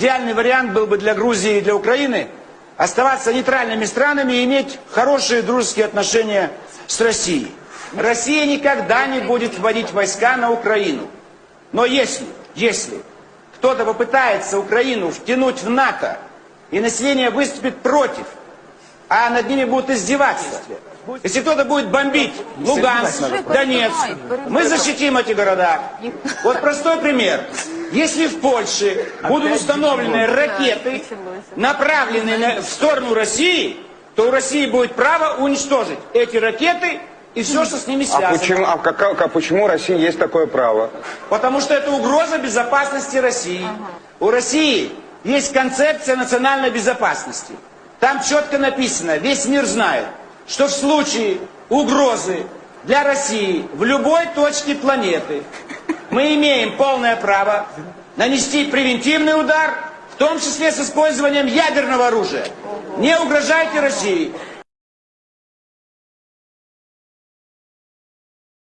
Идеальный вариант был бы для Грузии и для Украины оставаться нейтральными странами и иметь хорошие дружеские отношения с Россией. Россия никогда не будет вводить войска на Украину. Но если, если кто-то попытается Украину втянуть в НАТО, и население выступит против, а над ними будут издеваться, если кто-то будет бомбить Луганск, Донецк, мы защитим эти города. Вот простой пример. Если в Польше будут установлены ракеты, направленные на- в сторону России, то у России будет право уничтожить эти ракеты и все, что с ними А связано. почему, а кака- а почему России есть такое право? Потому что это угроза безопасности России. У России есть концепция национальной безопасности. Там четко написано, весь мир знает, что в случае угрозы для России в любой точке планеты мы имеем полное право нанести превентивный удар, в том числе с использованием ядерного оружия. Не угрожайте России.